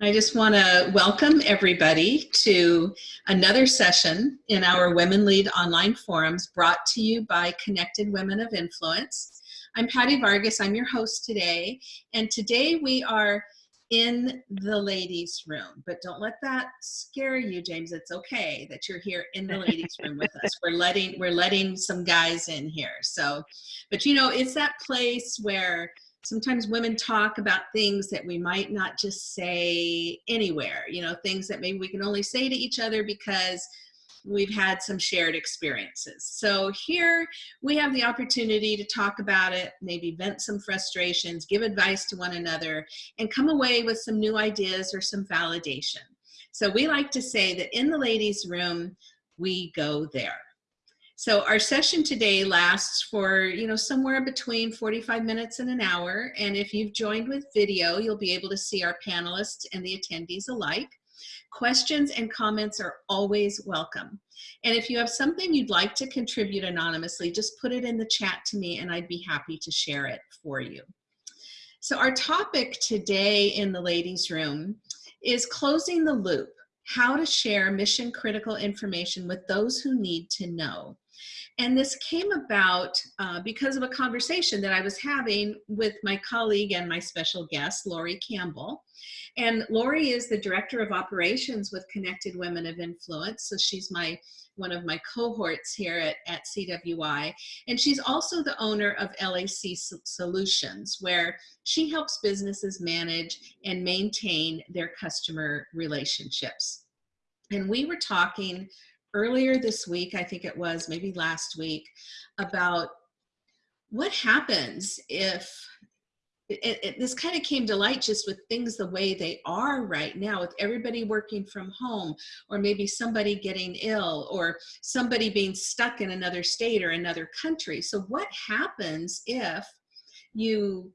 I just want to welcome everybody to another session in our Women Lead online forums brought to you by Connected Women of Influence. I'm Patty Vargas, I'm your host today, and today we are in the ladies room, but don't let that scare you, James. It's okay that you're here in the ladies room with us. We're letting, we're letting some guys in here. So, but you know, it's that place where sometimes women talk about things that we might not just say anywhere, you know, things that maybe we can only say to each other because we've had some shared experiences. So here we have the opportunity to talk about it, maybe vent some frustrations, give advice to one another, and come away with some new ideas or some validation. So we like to say that in the ladies' room, we go there. So our session today lasts for, you know, somewhere between 45 minutes and an hour. And if you've joined with video, you'll be able to see our panelists and the attendees alike. Questions and comments are always welcome. And if you have something you'd like to contribute anonymously, just put it in the chat to me and I'd be happy to share it for you. So our topic today in the ladies room is closing the loop, how to share mission critical information with those who need to know. And this came about uh, because of a conversation that I was having with my colleague and my special guest, Lori Campbell. And Lori is the Director of Operations with Connected Women of Influence. So she's my one of my cohorts here at, at CWI. And she's also the owner of LAC Solutions, where she helps businesses manage and maintain their customer relationships. And we were talking earlier this week, I think it was maybe last week, about what happens if it, it, this kind of came to light just with things the way they are right now with everybody working from home or maybe somebody getting ill or somebody being stuck in another state or another country. So what happens if you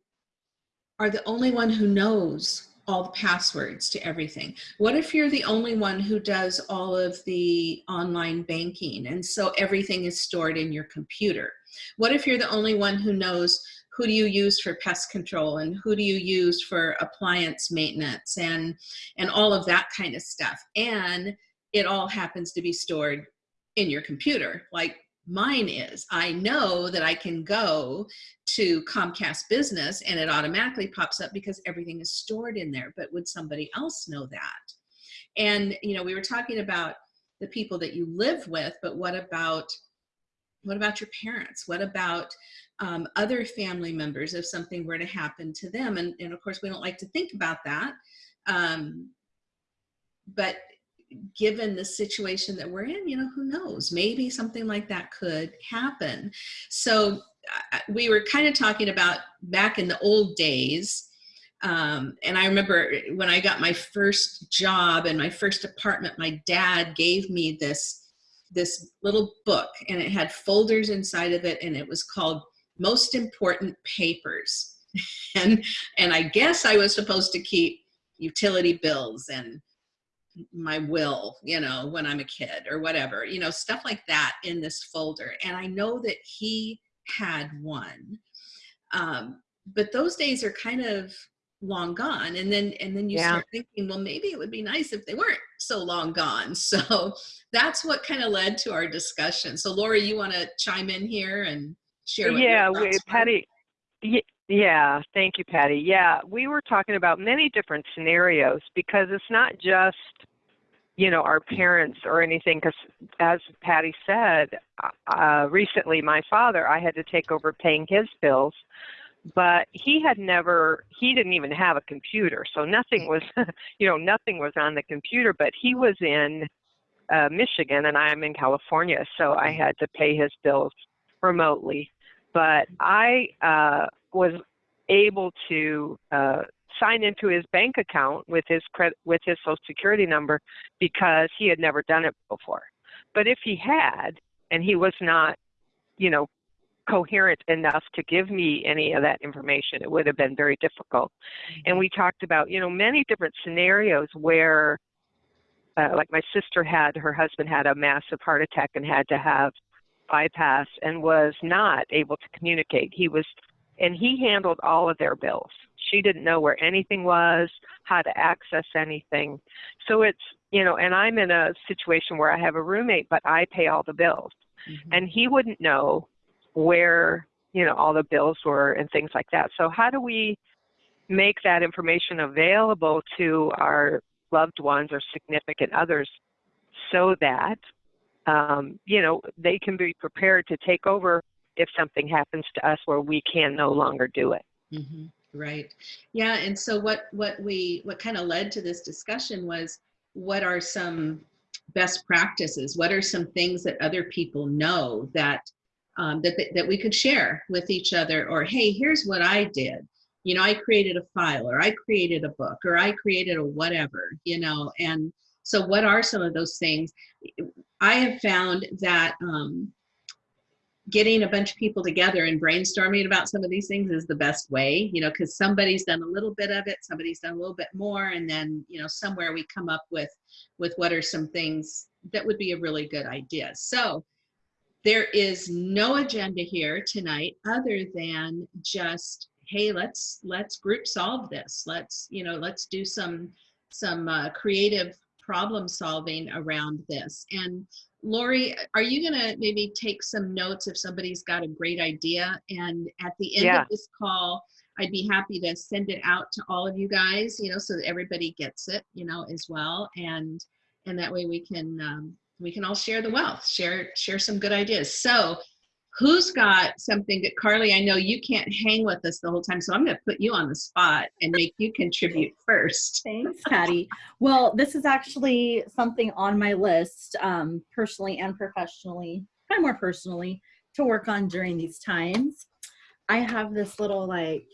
are the only one who knows all the passwords to everything? What if you're the only one who does all of the online banking and so everything is stored in your computer? What if you're the only one who knows who do you use for pest control and who do you use for appliance maintenance and and all of that kind of stuff and it all happens to be stored in your computer like mine is. I know that I can go to Comcast Business and it automatically pops up because everything is stored in there. But would somebody else know that? And, you know, we were talking about the people that you live with, but what about what about your parents? What about um, other family members if something were to happen to them? And, and of course, we don't like to think about that. Um, but given the situation that we're in, you know, who knows? Maybe something like that could happen. So we were kind of talking about back in the old days. Um, and I remember when I got my first job and my first apartment, my dad gave me this this little book and it had folders inside of it and it was called most important papers and and i guess i was supposed to keep utility bills and my will, you know, when I'm a kid or whatever, you know, stuff like that in this folder. And I know that he had one. Um, but those days are kind of long gone. And then, and then you yeah. start thinking, well, maybe it would be nice if they weren't so long gone. So that's what kind of led to our discussion. So Lori, you want to chime in here and share? yeah, Patty, yeah, thank you, Patty. Yeah, we were talking about many different scenarios because it's not just, you know, our parents or anything. Because as Patty said, uh, uh, recently my father, I had to take over paying his bills, but he had never, he didn't even have a computer, so nothing was, you know, nothing was on the computer. But he was in uh, Michigan and I'm in California, so I had to pay his bills remotely. But I uh, was able to uh, sign into his bank account with his credit with his social security number because he had never done it before. But if he had and he was not, you know, coherent enough to give me any of that information, it would have been very difficult. And we talked about, you know, many different scenarios where uh, like my sister had her husband had a massive heart attack and had to have bypass and was not able to communicate. He was and he handled all of their bills. She didn't know where anything was, how to access anything. So it's, you know, and I'm in a situation where I have a roommate, but I pay all the bills. Mhm. And he wouldn't know where, you know, all the bills were and things like that. So how do we make that information available to our loved ones or significant others so that um, you know they can be prepared to take over if something happens to us where we can no longer do it Mhm. Right. Yeah. And so what what we what kind of led to this discussion was what are some best practices? What are some things that other people know that um, that that that we could share with each other? Or hey, here's what I did. You know, I created a file, or I created a book, or I created a whatever. You know, and so what are some of those things? I have found that um, getting a bunch of people together and brainstorming about some of these things is the best way, you know, because somebody's done a little bit of it, somebody's done a little bit more, and then, you know, somewhere we come up with with what are some things that would be a really good idea. So there is no agenda here tonight other than just, hey, let's let's group solve this. Let's, you know, let's do some some uh, creative problem solving around this. And Lori, are you gonna maybe take some notes if somebody's got a great idea? And at the end Yeah. of this call, I'd be happy to send it out to all of you guys, you know, so that everybody gets it, you know, as well. And and that way we can um, we can all share the wealth, share share some good ideas. So who's got something that Carly, I know you can't hang with us the whole time, so I'm gonna put you on the spot and make you contribute first. Thanks, Patty. Well, this is actually something on my list, um, personally and professionally, kind of more personally, to work on during these times. I have this little like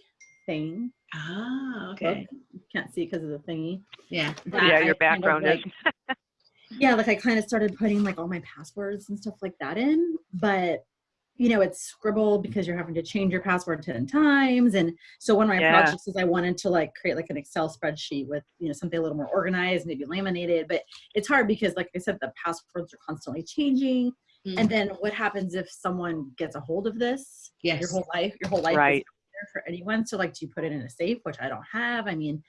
thing. Ah, okay. book, Can't see because of the thingy. Yeah. that yeah I your kind of, background is like- yeah, like I kind of started putting like all my passwords and stuff like that in, but you know, it's scribble because you're having to change your password 10 times. And so one of my Yeah. projects is I wanted to like create like an Excel spreadsheet with, you know, something a little more organized, maybe laminated, but it's hard because like I said, the passwords are constantly changing. Mm. And then what happens if someone gets a hold of this? Yes. Your whole life, your whole life Right. is there for anyone. So like, do you put it in a safe, which I don't have? I mean,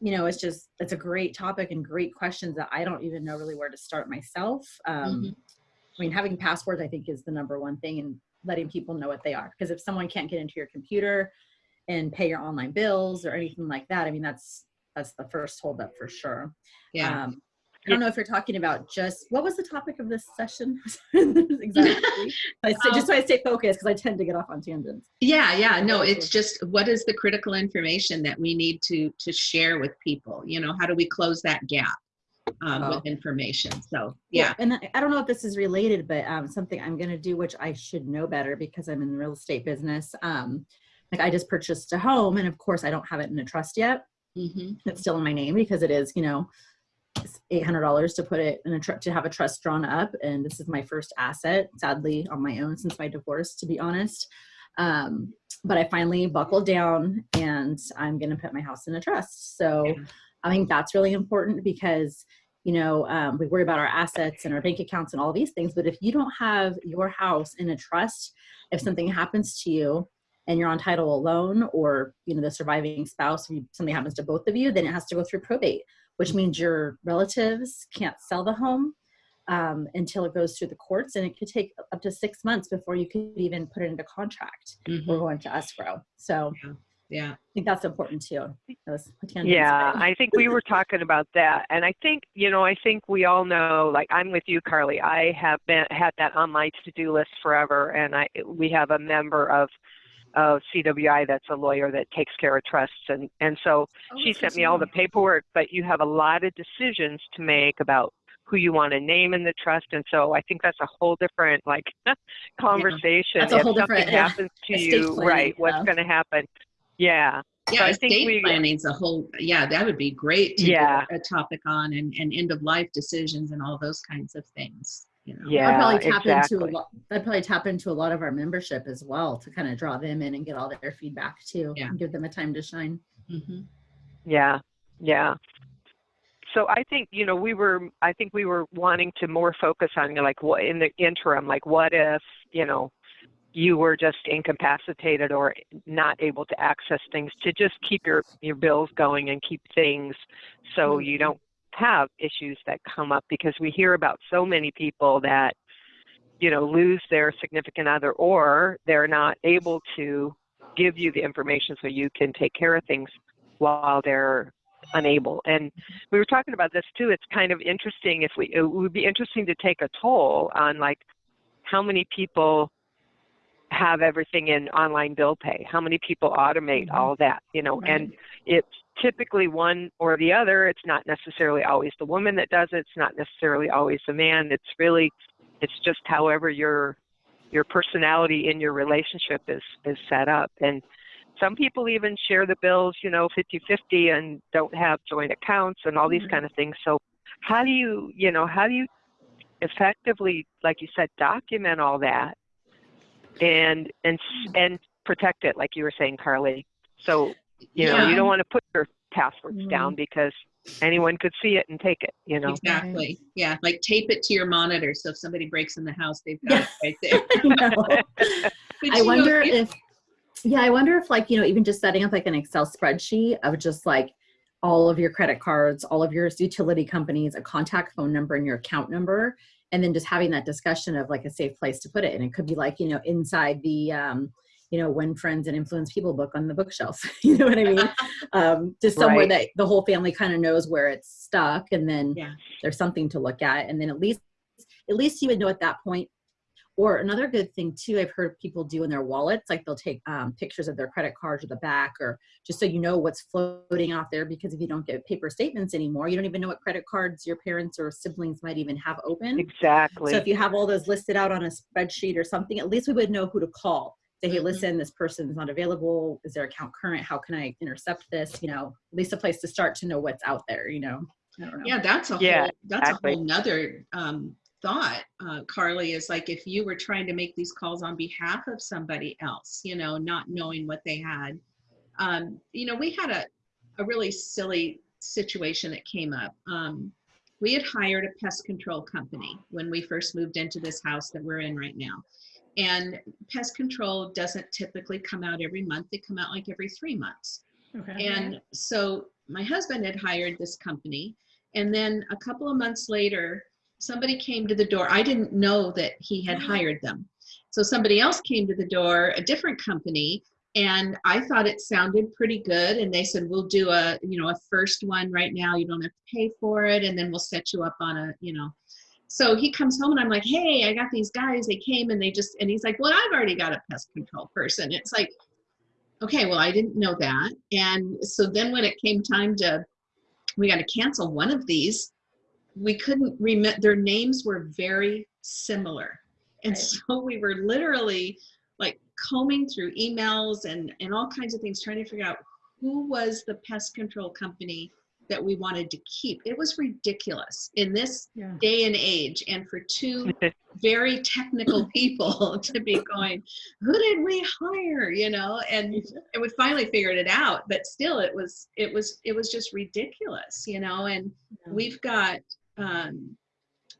you know, it's just, it's a great topic and great questions that I don't even know really where to start myself. Um, Mhm. I mean, having passwords, I think, is the number one thing and letting people know what they are. Because if someone can't get into your computer and pay your online bills or anything like that, I mean, that's that's the first holdup for sure. Yeah. Um, I don't know if you're talking about just what was the topic of this session exactly. I say, just so I stay focused because I tend to get off on tangents. Yeah, yeah. No, it's just what is the critical information that we need to to share with people? You know, how do we close that gap um, Oh. with information? So yeah. and I- I don't know if this is related, but um, something I'm going to do, which I should know better because I'm in the real estate business. Um, like I just purchased a home, and of course I don't have it in a trust yet. hmm It's still in my name because it is, you know, eight hundred dollars to put it in a tr- to have a trust drawn up, and this is my first asset, sadly, on my own since my divorce, to be honest. Um, but I finally buckled down, and I'm going to put my house in a trust. So Yeah. I think that's really important because you know um, we worry about our assets and our bank accounts and all these things, but if you don't have your house in a trust, if something happens to you and you're on title alone or you know the surviving spouse if something happens to both of you then it has to go through probate which means your relatives can't sell the home um, until it goes through the courts and it could take up to six months before you could even put it into contract hmm or go into escrow. So Yeah. I think that's important too That was a tangent, Yeah. I think we were talking about that, and I think you know, I think we all know. Like I'm with you, Carly. I have been had that on my to-do list forever, and I we have a member of of CWI that's a lawyer that takes care of trusts, and and so Oh, she sent me all the paperwork. But you have a lot of decisions to make about who you want to name in the trust, and so I think that's a whole different like conversation. That's a if whole something different, yeah, happens to estate you, planning right? What's stuff. going to happen? Yeah. Yeah, So I think estate we- planning's a whole, yeah, that would be great to Yeah. a topic on and, and end of life decisions and all those kinds of things, you know? Yeah. I'd probably tap into exactly. a lot. I'd probably tap into a lot of our membership as well to kind of draw them in and get all their feedback too. Yeah. and give them a time to shine. Mhm. Yeah, yeah. So I think you know we were I think we were wanting to more focus on like what in the interim like what if you know you were just incapacitated or not able to access things to just keep your, your bills going and keep things so mm-hmm. you don't have issues that come up because we hear about so many people that you know lose their significant other or they're not able to give you the information so you can take care of things while they're unable. And we were talking about this too. It's kind of interesting if we it would be interesting to take a toll on like how many people have everything in online bill pay. How many people automate Mhm. all that you know and it's typically one or the other. It's not necessarily always the woman that does it. It's not necessarily always the man. It's really it's just however your your personality in your relationship is is set up. And some people even share the bills you know 50-50 and don't have joint accounts and all these Mhm. kind of things. So how do you you know how do you effectively like you said document all that and and and protect it like you were saying carly so you know Yeah. you don't want to put your passwords Mhm. down because anyone could see it and take it you know Exactly. Yeah. Like tape it to your monitor. So if somebody breaks in the house, they've got Yeah. it right there. I know. I you know, wonder if, yeah, I wonder if like, you know, even just setting up like an Excel spreadsheet of just like all of your credit cards, all of your utility companies, a contact phone number and your account number, and then just having that discussion of like a safe place to put it. And it could be like, you know, inside the, um, you know, Win Friends and Influence People book on the bookshelf, you know what I mean? Um, just somewhere Right. that the whole family kind of knows where it's stuck and then Yeah. there's something to look at. And then at least, at least you would know at that point or another good thing too, I've heard people do in their wallets, like they'll take um, pictures of their credit cards or the back, or just so you know what's floating out there. Because if you don't get paper statements anymore, you don't even know what credit cards your parents or siblings might even have open. exactly So if you have all those listed out on a spreadsheet or something, at least we would know who to call. Say, hey, Mhm. listen, this person's not available. Is their account current? How can I intercept this? You know, at least a place to start to know what's out there. You know. I don't know. Yeah, that's a Yeah, whole that's exactly. a whole nother um, thought, uh, Carly. Is like if you were trying to make these calls on behalf of somebody else, you know, not knowing what they had. Um, you know, we had a a really silly situation that came up. Um, we had hired a pest control company when we first moved into this house that we're in right now. And pest control doesn't typically come out every month. They come out like every three months. Okay. And so my husband had hired this company. And then a couple of months later, somebody came to the door. I didn't know that he had mm-hmm. hired them. So somebody else came to the door, a different company, and I thought it sounded pretty good. And they said, we'll do a, you know, a first one right now. You don't have to pay for it. And then we'll set you up on a, you know. So he comes home and I'm like, hey, I got these guys. They came and they just, and he's like, well, I've already got a pest control person. It's like, okay, well, I didn't know that. And so then when it came time to, we got to cancel one of these, we couldn't remember, their names were very similar. And Right. so we were literally like combing through emails and, and all kinds of things, trying to figure out who was the pest control company that we wanted to keep. It was ridiculous in this Yeah. day and age. And for two very technical people to be going, who did we hire? You know, and and we finally figured it out, but still it was it was it was just ridiculous, you know, and we've got um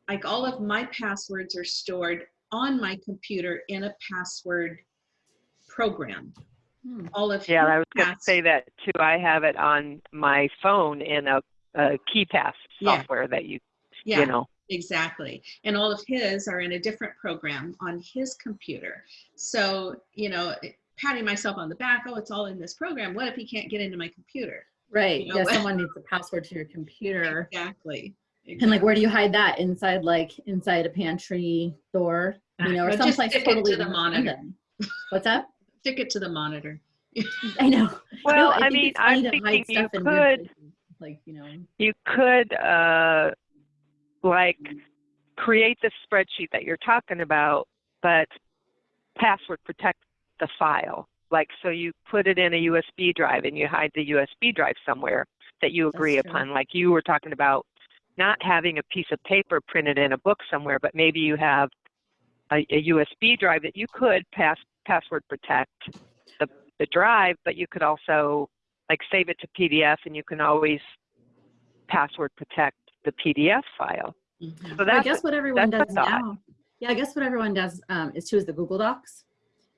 like all of my passwords are stored on my computer in a password program. Hmm. All of Yeah, I was going to say that too. I have it on my phone in a, a KeePass Yeah. software that you, yeah. you know. Exactly. And all of his are in a different program on his computer. So, you know, patting myself on the back, oh, it's all in this program. What if he can't get into my computer? Right. You know yeah. Someone needs a password to your computer. Exactly. And like, where do you hide that? Inside, like, inside a pantry door, you know, or Well, just someplace stick it to totally the monitor. What's that? Stick it to the monitor. I know. Well, No, I, think mean, I'm to hide thinking you in could, like, you know. you could, uh, like, create the spreadsheet that you're talking about, but password protect the file. Like, so you put it in a USB drive and you hide the USB drive somewhere that you agree upon. Like you were talking about not having a piece of paper printed in a book somewhere, but maybe you have a, a USB drive that you could pass password protect the, the drive, but you could also like save it to PDF and you can always password protect the PDF file. Mhm. So But I guess what everyone does now. Yeah, I guess what everyone does um, is too is the Google Docs.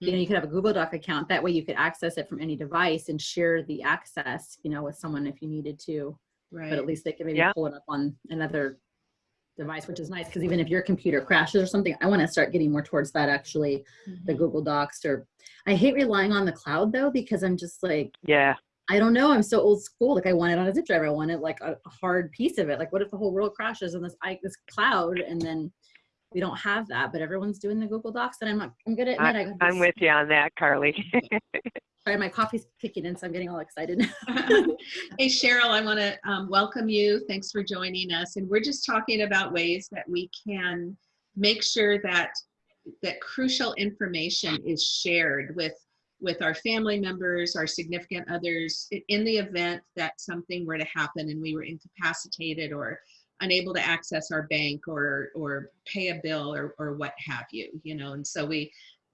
you know, you could have a Google Doc account. That way you could access it from any device and share the access, you know, with someone if you needed to. But at least they can maybe Yeah. pull it up on another device, which is nice because even if your computer crashes or something, I want to start getting more towards that actually, the Mhm. Google Docs or I hate relying on the cloud though, because I'm just like, Yeah. I don't know. I'm so old school. Like I want it on a zip drive. I want it like a, a hard piece of it. Like what if the whole world crashes on this I, this cloud and then we don't have that, but everyone's doing the Google Docs and I'm not, I'm gonna admit I, I am with you on that, Carly. Sorry, my coffee's kicking in, so I'm getting all excited. hey Cheryl, I want to um, welcome you. Thanks for joining us. And we're just talking about ways that we can make sure that that crucial information is shared with with our family members, our significant others, in the event that something were to happen and we were incapacitated or unable to access our bank or or pay a bill or or what have you. You know, and so we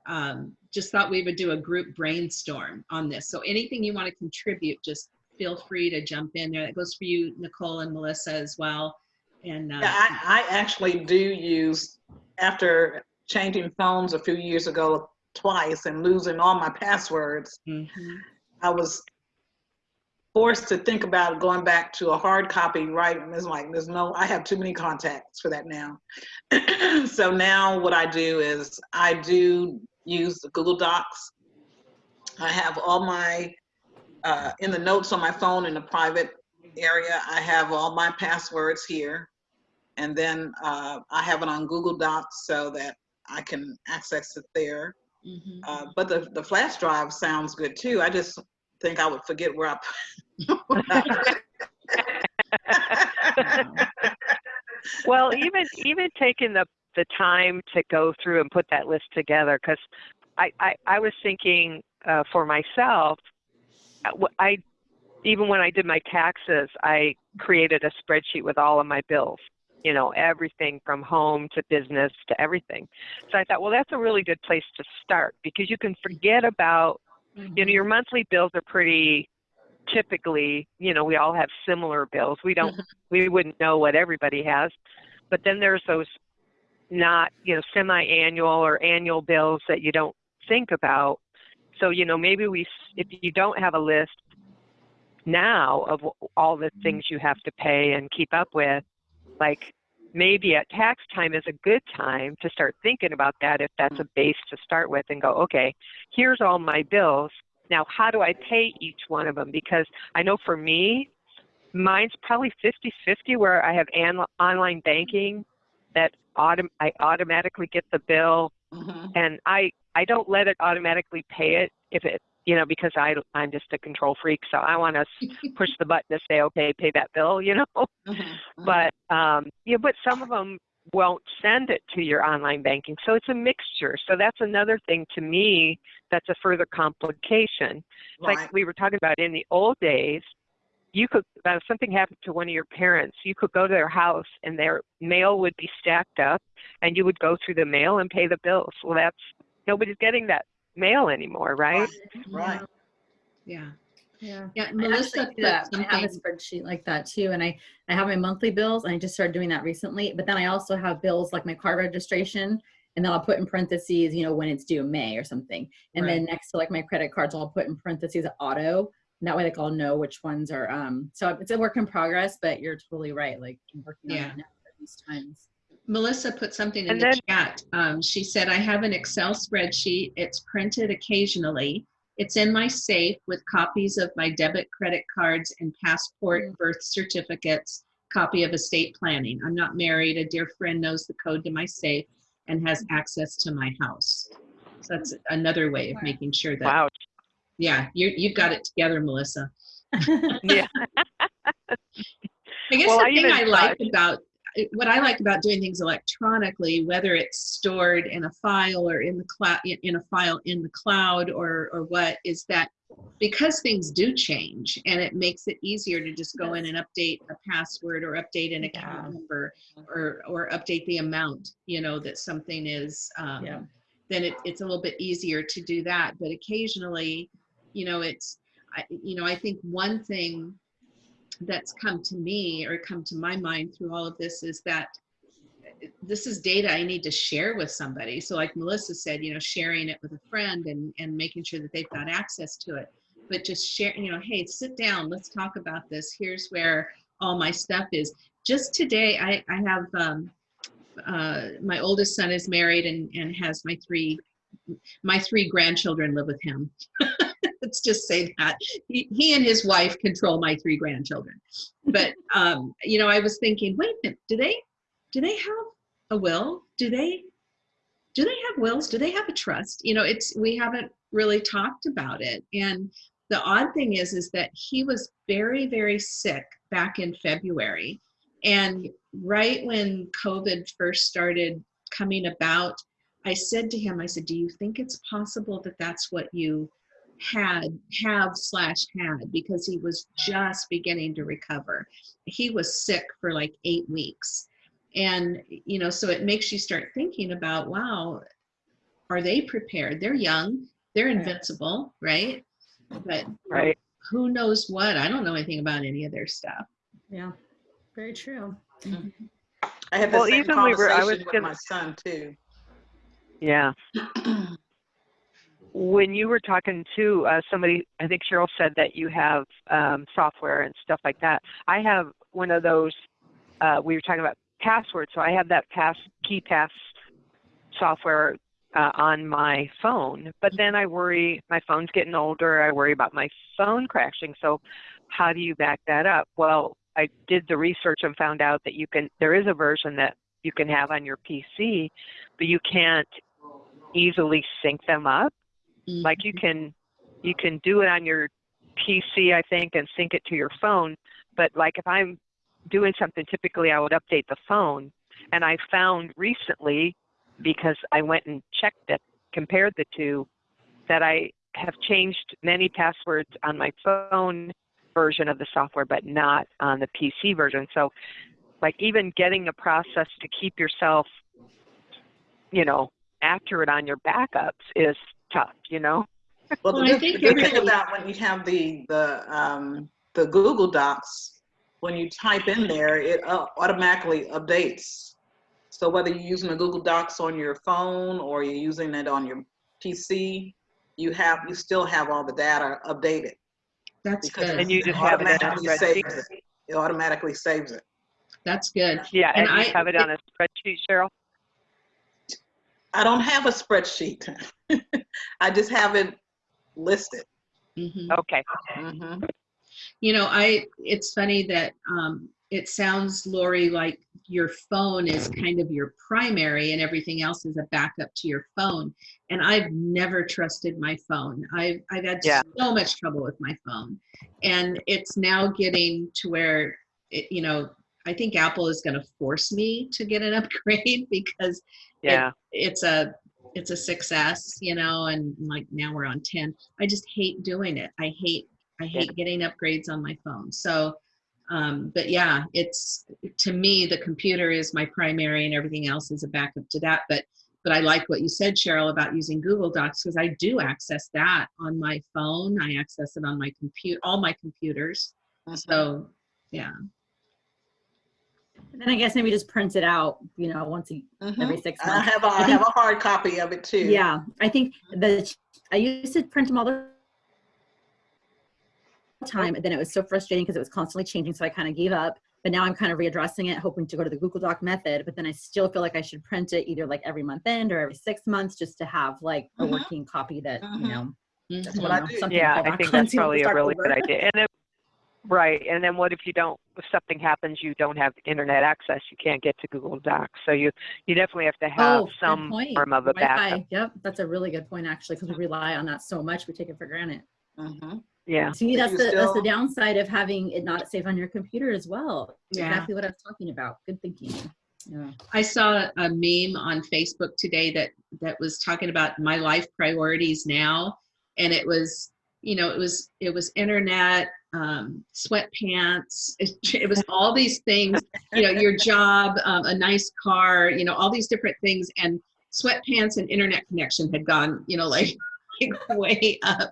um, just thought we would do a group brainstorm on this. So anything you want to contribute, just feel free to jump in there. That goes for you, Nicole and Melissa as well. And uh, Yeah, I, I actually do use, after changing phones a few years ago twice and losing all my passwords, mhm. I was forced to think about going back to a hard copy, right? And it's like, there's no, I have too many contacts for that now. so now what I do is I do use the Google Docs. I have all my, uh, in the notes on my phone in the private area, I have all my passwords here. And then uh, I have it on Google Docs so that I can access it there. Mhm. Uh, but the, the flash drive sounds good too. I just think I would forget where I put well, even even taking the the time to go through and put that list together, because I, I I was thinking uh, for myself, uh, I even when I did my taxes, I created a spreadsheet with all of my bills. You know, everything from home to business to everything. So I thought, well, that's a really good place to start because you can forget about you know your monthly bills are pretty typically you know we all have similar bills we don't we wouldn't know what everybody has but then there's those not you know semi-annual or annual bills that you don't think about. So you know maybe we if you don't have a list now of all the things you have to pay and keep up with like maybe at tax time is a good time to start thinking about that if that's a base to start with and go okay here's all my bills. Now how do i pay each one of them? Because i know for me mine's probably 50-50 where i have an- online banking that autom- i automatically get the bill. Mhm. and i i don't let it automatically pay it if it you know because i i'm just a control freak. So i want to push the button to say okay pay that bill you know? Mhm. but um yeah but some of them won't send it to your online banking. So it's a mixture. So that's another thing to me that's a further complication. Right. like we were talking about in the old days you could uh, if something happened to one of your parents you could go to their house and their mail would be stacked up and you would go through the mail and pay the bills well that's nobody's getting that mail anymore right Right. Yeah. Yeah. Yeah. I Melissa actually do that. I have a spreadsheet like that too, and I I have my monthly bills, and I just started doing that recently. But then I also have bills like my car registration, and then I'll put in parentheses, you know, when it's due May or something. And then next to like my credit cards, I'll put in parentheses auto. And that way, like I'll know which ones are. Um, so it's a work in progress, but you're totally right. Like I'm working Yeah. on it now these times. Melissa put something in And the then- chat. Um, she said, I have an Excel spreadsheet. It's printed occasionally. It's in my safe with copies of my debit credit cards and passport, birth certificates, copy of estate planning. I'm not married. A dear friend knows the code to my safe and has access to my house. So that's another way of making sure that, wow yeah, you you've got it together, Melissa. yeah I guess Well, the I thing I like about what I like about doing things electronically, whether it's stored in a file or in the cloud, in a file in the cloud or or what, is that because things do change and it makes it easier to just go in and update a password or update an account Yeah. number or or update the amount, you know, that something is. Um, Yeah. Then it, it's a little bit easier to do that. But occasionally, you know, it's, I, you know, I think one thing that's come to me or come to my mind through all of this is that this is data I need to share with somebody. So like Melissa said, you know, sharing it with a friend and, and making sure that they've got access to it. But just share, you know, hey, sit down, let's talk about this. Here's where all my stuff is. Just today, I, I have, um, uh, my oldest son is married and, and has my three, my three grandchildren live with him. let's just say that he, he and his wife control my three grandchildren. But, um, you know, I was thinking, wait a minute, do they, do they have a will? Do they do they have wills? Do they have a trust? You know, it's we haven't really talked about it. And the odd thing is is that he was very very sick back in February. And right when COVID first started coming about, I said to him, I said, "Do you think it's possible that that's what you had have slash had because he was just beginning to recover. He was sick for like eight weeks and you know so it makes you start thinking about wow are they prepared they're young they're invincible right but Right. who knows what i don't know anything about any of their stuff Yeah, very true. I had the Well, same even we were- I was conversation with gonna- my son too. Yeah. When you were talking to uh, somebody, I think Cheryl said that you have um, software and stuff like that. I have one of those. Uh, we were talking about passwords, so I have that pass key pass software uh, on my phone. But then I worry my phone's getting older. I worry about my phone crashing. So how do you back that up? Well, I did the research and found out that you can. There is a version that you can have on your PC, but you can't easily sync them up. Like you mm-hmm. can you can do it on your PC, I think, and sync it to your phone. But like if I'm doing something, typically I would update the phone. And I found recently, because I went and checked it, compared the two, that I have changed many passwords on my phone version of the software, but not on the PC version. So, like even getting a process to keep yourself, you know, accurate on your backups is tough. You know. Well, the Well, I think the good thing everybody- about when you have the the um, the Google Docs, when you type in there, it uh, automatically updates. So whether you're using the Google Docs on your phone or you're using it on your PC, you have you still have all the data updated that's because good And you it just have it in a automatically spreadsheet? saves it. It automatically saves it. that's good Yeah, And and, you I- have it on a spreadsheet, Cheryl. I don't have a spreadsheet. I just have it listed. hmm Okay. hmm You know, I, it's funny that um, it sounds, Lori, like your phone is kind of your primary and everything else is a backup to your phone. And I've never trusted my phone. I've, I've had Yeah. so much trouble with my phone. And it's now getting to where, it, you know, I think Apple is going to force me to get an upgrade because Yeah. it's a it's a success you know and like now we're on 10 i just hate doing it. I hate i hate getting upgrades on my phone. So um, but yeah it's to me the computer is my primary and everything else is a backup to that. But but i like what you said cheryl about using google docs because i do access that on my phone. I access it on my computer all my computers. So yeah And then I guess maybe just print it out, you know, once a, Mhm. every six months. I months. have a, I have a hard copy of it too. Yeah, I think the I used to print them all the time, and then it was so frustrating because it was constantly changing. So I kind of gave up. But now I'm kind of readdressing it, hoping to go to the Google Doc method. But then I still feel like I should print it either like every month end or every six months, just to have like a Mhm. working copy that Mhm. you know. That's what I know, do. Yeah, I think that's to when we probably a really over. good idea. And then, right, and then what if you don't? If something happens, you don't have internet access. You can't get to Google Docs. So you you definitely have to have Oh, some point. form of a Wi-Fi. backup. Yep, that's a really good point actually, because we rely on that so much, we take it for granted. Mhm. Yeah. See, If that's you the that's the downside of having it not saved on your computer as well. Yeah. Exactly what I was talking about. Good thinking. Yeah. I saw a meme on Facebook today that that was talking about my life priorities now, and it was, you know, it was it was internet, um, sweatpants. It, it was all these things, you know, your job, um, a nice car, you know, all these different things, and sweatpants and internet connection had gone, you know, like, like way up.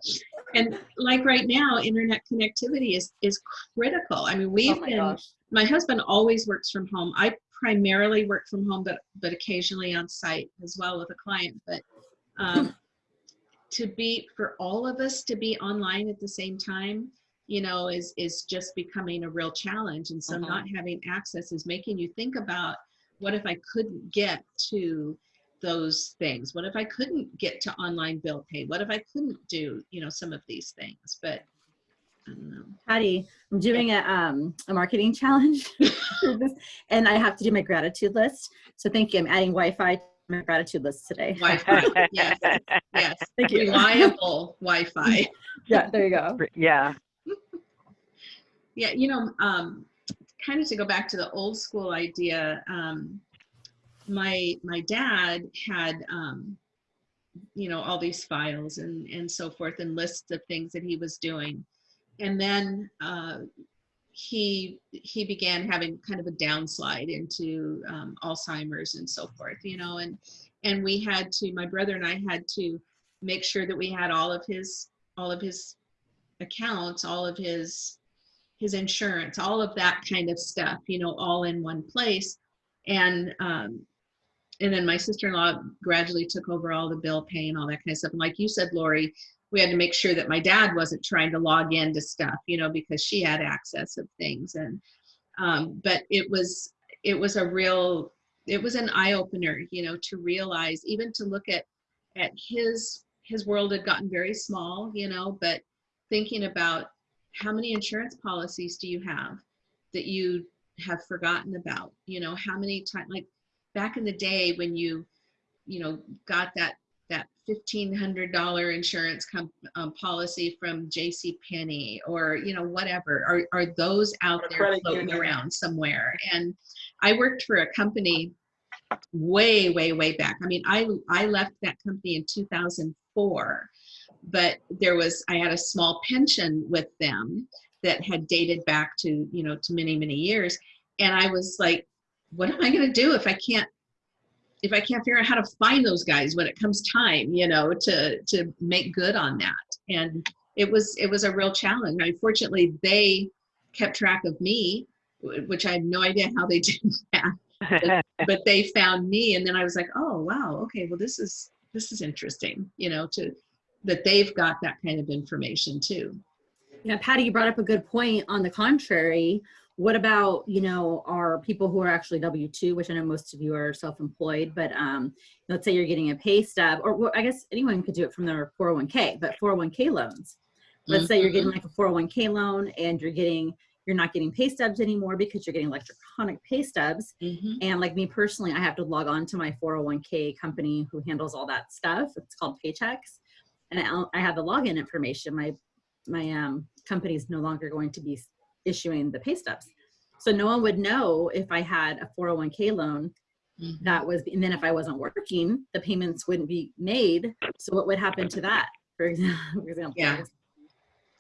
And like right now, internet connectivity is is critical. I mean, we've oh my been gosh. my husband always works from home. I primarily work from home, but but occasionally on site as well with a client. But um, to be for all of us to be online at the same time, you know, is is just becoming a real challenge. And so Mhm. not having access is making you think about what if I couldn't get to those things? What if I couldn't get to online bill pay? What if I couldn't do, you know, some of these things? But I don't know. Patty, I'm doing a, um, a marketing challenge and I have to do my gratitude list. So thank you. I'm adding Wi-Fi to my gratitude list today. Wi-Fi, yes, yes, Thank you. reliable Wi-Fi. yeah, there you go. yeah. Yeah, you know, um, kind of to go back to the old school idea, um, my my dad had um, you know all these files and and so forth and lists of things that he was doing, and then uh, he he began having kind of a downslide into um, Alzheimer's and so forth, you know, and and we had to my brother and I had to make sure that we had all of his all of his accounts, all of his his insurance, all of that kind of stuff, you know, all in one place. And um, and then my sister-in-law gradually took over all the bill pay and all that kind of stuff. And like you said, Lori, we had to make sure that my dad wasn't trying to log into stuff, you know, because she had access of things. And um, but it was it was a real it was an eye opener, you know, to realize even to look at at his his world had gotten very small, you know, but thinking about how many insurance policies do you have that you have forgotten about? You know how many times like back in the day when you you know got that that $1500 insurance com- um, policy from jc penney or you know whatever are, are those out Or there floating union. around somewhere? And i worked for a company way way way back. I mean i i left that company in 2004 but there was i had a small pension with them that had dated back to you know to many many years. And i was like what am i going to do if i can't if i can't figure out how to find those guys when it comes time you know to to make good on that? And it was it was a real challenge. Unfortunately they kept track of me which i had no idea how they did that but they found me. And then i was like oh wow okay well this is this is interesting you know to that they've got that kind of information too Yeah, Patty, you brought up a good point. On the contrary, what about you know our people who are actually W two, which I know most of you are self employed, but um, let's say you're getting a pay stub, or well, I guess anyone could do it from their 401k, but 401k loans. Let's say you're getting like a 401k loan and you're getting you're not getting pay stubs anymore because you're getting electronic pay stubs. Mhm. And like me personally, I have to log on to my 401k company who handles all that stuff. It's called Paychex, and I'll, I have the login information. My my um, company is no longer going to be issuing the pay stubs, so no one would know if I had a 401k loan Mhm. that was. And then if I wasn't working, the payments wouldn't be made. So what would happen to that? For example. Yeah.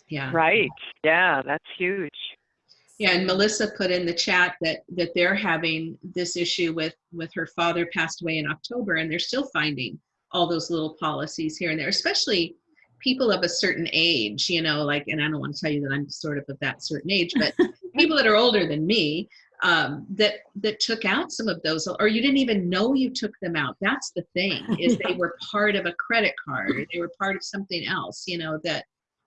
yeah right. Yeah, that's huge. Yeah, and Melissa put in the chat that that they're having this issue with with her father passed away in October, and they're still finding all those little policies here and there, especially people of a certain age. You know, like, and I don't want to tell you that I'm sort of of that certain age, but people that are older than me um, that that took out some of those, or you didn't even know you took them out. That's the thing is they were part of a credit card, they were part of something else. You know that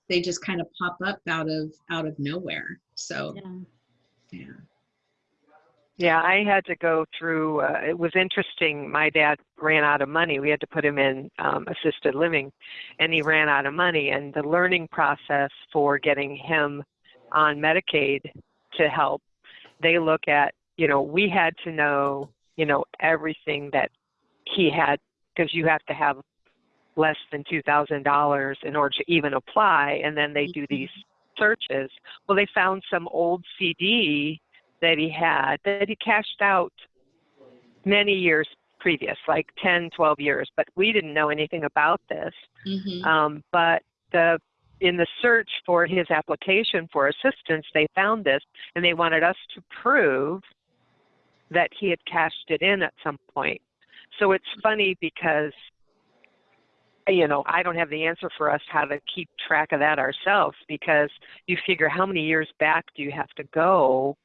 they just kind of pop up out of out of nowhere. So. Yeah. Yeah. Yeah, I had to go through. Uh, it was interesting. My dad ran out of money. We had to put him in um, assisted living, and he ran out of money. And the learning process for getting him on Medicaid to help, they look at. You know, we had to know. You know everything that he had because you have to have less than two thousand dollars in order to even apply, and then they do these searches. Well, they found some old CD that he had that he cashed out many years previous, like 10, 12 years, but we didn't know anything about this. Mhm. Um, but the in the search for his application for assistance, they found this and they wanted us to prove that he had cashed it in at some point. So it's funny because you know, I don't have the answer for us how to keep track of that ourselves because you figure how many years back do you have to go?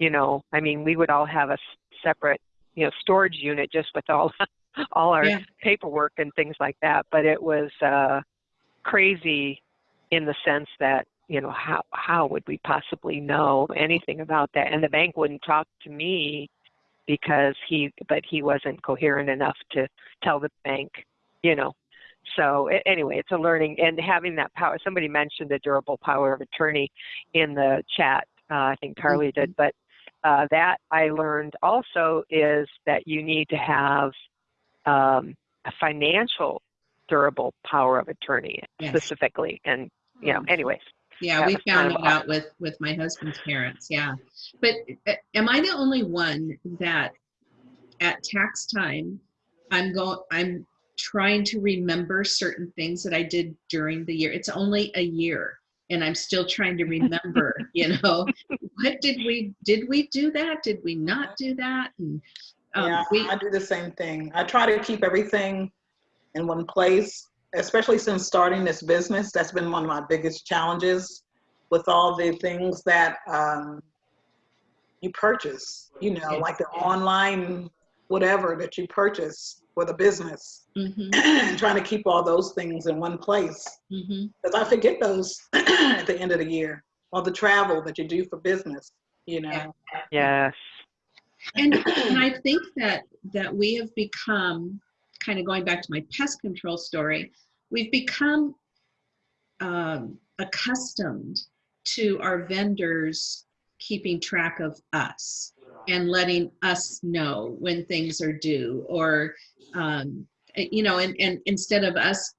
You know, I mean, we would all have a separate, you know, storage unit just with all all our Yeah. paperwork and things like that. But it was uh, crazy in the sense that you know how how would we possibly know anything about that? And the bank wouldn't talk to me because he but he wasn't coherent enough to tell the bank, you know. So anyway, it's a learning and having that power. Somebody mentioned the durable power of attorney in the chat. Uh, I think Carly did, but uh, that I learned also is that you need to have um, a financial durable power of attorney Yes. specifically. And you know, anyways, Yeah, we found that out with with my husband's parents. Yeah, but uh, am I the only one that at tax time I'm going I'm trying to remember certain things that I did during the year. It's only a year and I'm still trying to remember, you know, what did we did we do that? Did we not do that? And um, yeah, we I do the same thing. I try to keep everything in one place, especially since starting this business. That's been one of my biggest challenges with all the things that um, you purchase, you know, like the online whatever that you purchase for the business, mhm, and trying to keep all those things in one place. mhm. Because I forget those at the end of the year, or the travel that you do for business, you know. Yeah. yes, and, and I think that that we have become kind of going back to my pest control story. We've become um, accustomed to our vendors keeping track of us and letting us know when things are due, or um, you know, and, and instead of us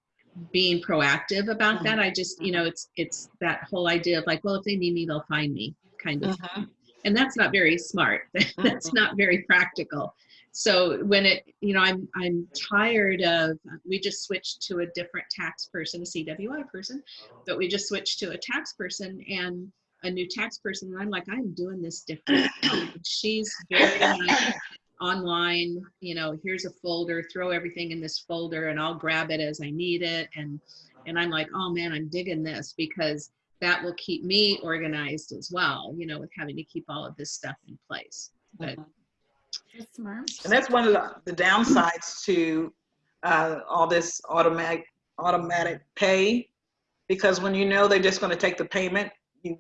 being proactive about that, I just you know, it's it's that whole idea of like, well, if they need me, they'll find me, kind of Mhm. and that's not very smart. That's not very practical. So when it you know i'm i'm tired of we just switched to a different tax person a cwi person but we just switched to a tax person and a new tax person and i'm like i'm doing this different. She's very online you know here's a folder throw everything in this folder and i'll grab it as i need it and and i'm like oh man i'm digging this because that will keep me organized as well, you know, with having to keep all of this stuff in place. But That's smart. And that's one of the, the downsides to uh, all this automatic automatic pay, because when you know they're just going to take the payment, you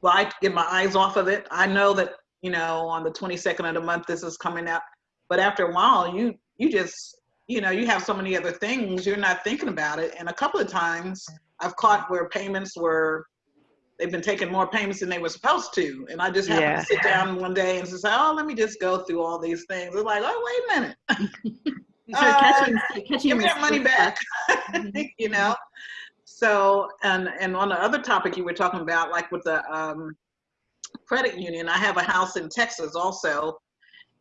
well, I get my eyes off of it. I know that you know on the 22nd of the month this is coming out, but after a while, you you just you know you have so many other things you're not thinking about it. And a couple of times I've caught where payments were they've been taking more payments than they were supposed to. And I just happened Yeah. to sit down one day and just say, oh, let me just go through all these things. It's like, oh, wait a minute. You start Uh, catching, catching Give me that money back. Mhm. you know? So, and, and on the other topic you were talking about, like with the um, credit union, I have a house in Texas also.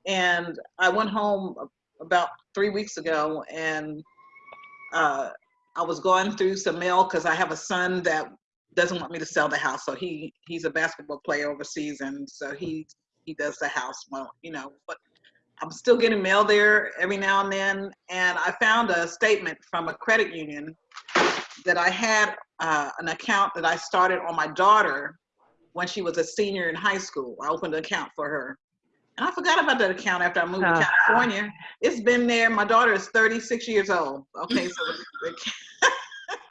And I went home about three weeks ago and uh, I was going through some mail because I have a son that doesn't want me to sell the house. So he he's a basketball player overseas, and so he he does the house well, you know. But I'm still getting mail there every now and then, and I found a statement from a credit union that I had uh, an account that I started on my daughter when she was a senior in high school. I opened an account for her. And I forgot about that account after I moved to. California. It's been there. My daughter is 36 years old. Okay, so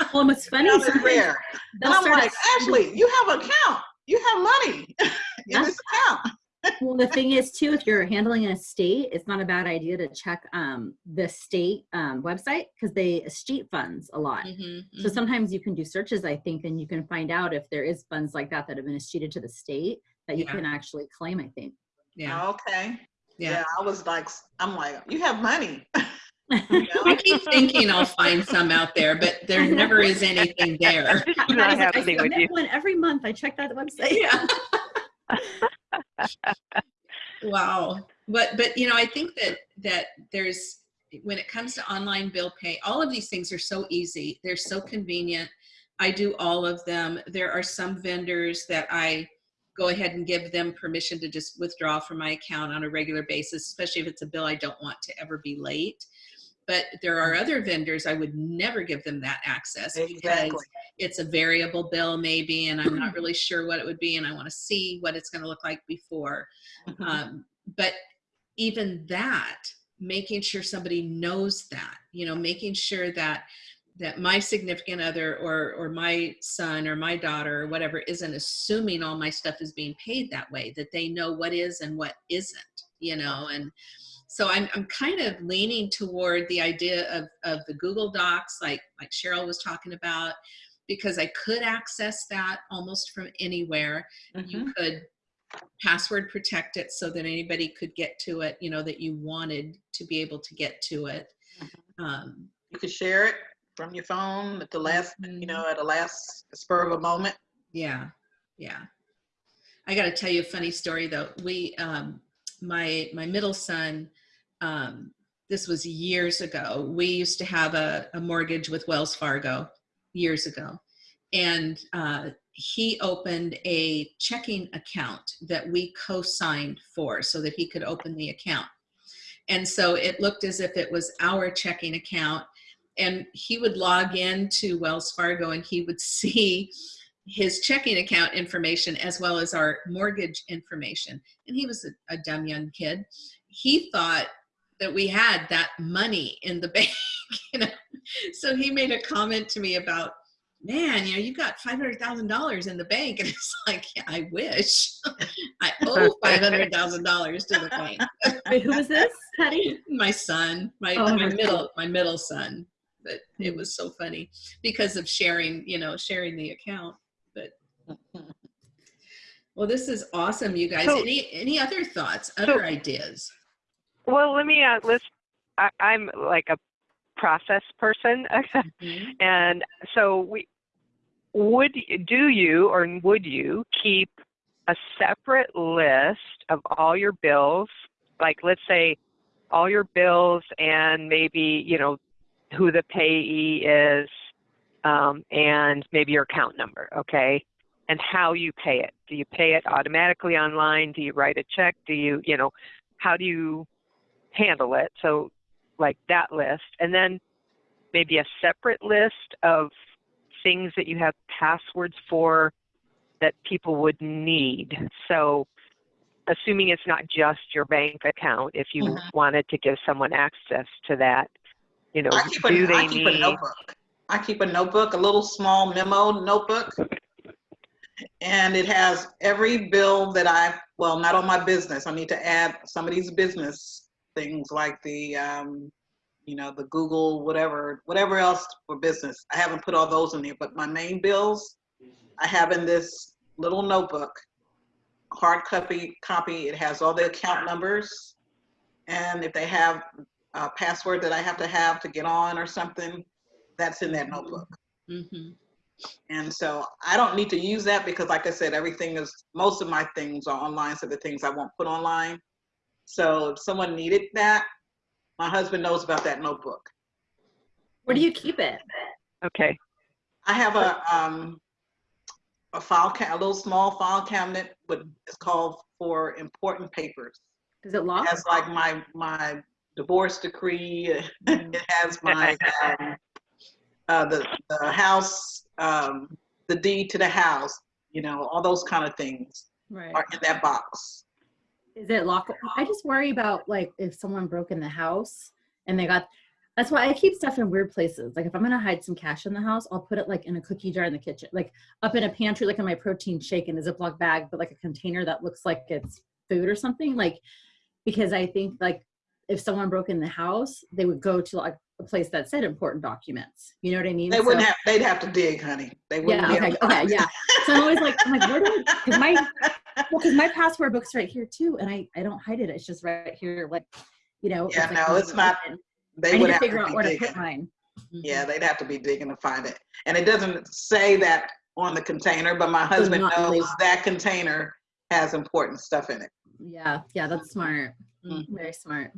Well, it's funny, account is sometimes there. they'll And I'm like, Ashley, you have an account. You have money in this account. Well, the thing is too, if you're handling an escheat, it's not a bad idea to check um, the state um, website because they estate funds a lot. mhm, So mhm. sometimes you can do searches, I think, and you can find out if there is funds like that that have been escheated to the state that you Yeah. can actually claim. I think. yeah, Okay. Yeah. yeah. I was like, I'm like, you have money. You know? I keep thinking I'll find some out there, but there never is anything there. it's Patty's not like, I happening with submit you. one every month. I check that website. Yeah. Wow. But but you know, I think that that there's when it comes to online bill pay, all of these things are so easy. They're so convenient. I do all of them. There are some vendors that I go ahead and give them permission to just withdraw from my account on a regular basis, especially if it's a bill I don't want to ever be late. But there are other vendors I would never give them that access because it's a variable bill maybe and i'm not really sure what it would be and i want to see what it's going to look like before. Mhm. um, but even that, making sure somebody knows that, you know, making sure that that my significant other or or my son or my daughter or whatever isn't assuming all my stuff is being paid that way that they know what is and what isn't you know and so i'm, I'm kind of leaning toward the idea of, of the google docs like like cheryl was talking about because i could access that almost from anywhere Mhm. you could password protect it so that anybody could get to it you know that you wanted to be able to get to it um, You could share it from your phone at the last, you Mhm. know, at the last spur of a moment. Yeah, yeah. I got to tell you a funny story though. We, um, my my middle son, um, this was years ago. We used to have a, a mortgage with Wells Fargo years ago, and uh, he opened a checking account that we co-signed for, so that he could open the account. And so it looked as if it was our checking account. And he would log in to Wells Fargo and he would see his checking account information as well as our mortgage information. And he was a, a dumb young kid. He thought that we had that money in the bank, you know. So he made a comment to me about, man, you know, you've got five hundred thousand dollars in the bank, and it's like, yeah, I wish I owe five hundred thousand dollars to the bank. Wait, who was this, Patty? My son, my, Oh, my son. middle, my middle son. But it hmm. was so funny because of sharing, you know, sharing the account. Well, this is awesome, you guys. So- any any other thoughts, other ideas? Well, let me uh, let's. I, I'm like a process person, Mhm. and so we would do you or would you keep a separate list of all your bills? Like, let's say all your bills and maybe you know who the payee is, um, and maybe your account number. Okay. And how you pay it. Do you pay it automatically online? Do you write a check? Do you, you know, how do you handle it. So, like that list, and then maybe a separate list of things that you have passwords for that people would need. So, assuming it's not just your bank account, if you Mhm. wanted to give someone access to that, you know, I keep, a, do they I keep a notebook. I keep a notebook, a little small memo notebook. And it has every bill that I, well, not on my business. I need to add some of these business things like the, um, you know, the Google, whatever, whatever else for business. I haven't put all those in there, but my main bills, I have in this little notebook, hard copy, copy. It has all the account numbers. And if they have a password that I have to have to get on or something, that's in that notebook. Mhm. And so I don't need to use that because like I said, everything is, most of my things are online, so the things I won't put online. So if someone needed that, my husband knows about that notebook. Where do you keep it? Okay. I have a, um, a file, ca- a little small file cabinet, but it's called for important papers. Is it It has like my, my divorce decree, it has my, um, uh, the, the house, um, the deed to the house, you know, all those kind of things Right. are in that box. Is it locked? I just worry about like if someone broke in the house and they got. That's why I keep stuff in weird places. Like if I'm gonna hide some cash in the house, I'll put it like in a cookie jar in the kitchen, like up in a pantry, like in my protein shake in a Ziploc bag, but like a container that looks like it's food or something. Like because I think like if someone broke in the house, they would go to like a place that said important documents. You know what I mean? They wouldn't have, they'd have to dig, honey. They wouldn't yeah okay okay yeah so i'm always like i'm like where do I, because my well because my password book's right here too and i i don't hide it it's just right here like you know Yeah, like no, it's not-. They i need would to have figure to out where to digging. put mine. Yeah, they'd have to be digging to find it. And it doesn't say that on the container, but my husband knows labeled. that container has important stuff in it. yeah yeah that's smart Mhm. very smart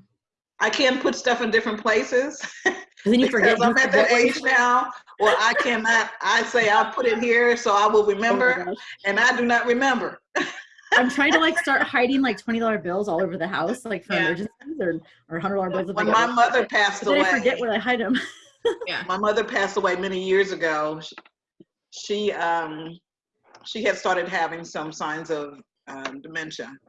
I can put stuff in different places. 'Cause then you forget because I'm you at that forget where age now where I cannot, I say I'll put it here so I will Oh remember, gosh. and I do not remember. i'm trying to like start hiding like $20 bills all over the house like for Yeah. emergencies or or $100 bills if When my one. mother passed then away, i forget where i hide them Yeah. my mother passed away many years ago. She, she um she had started having some signs of um, dementia, Mm, oh.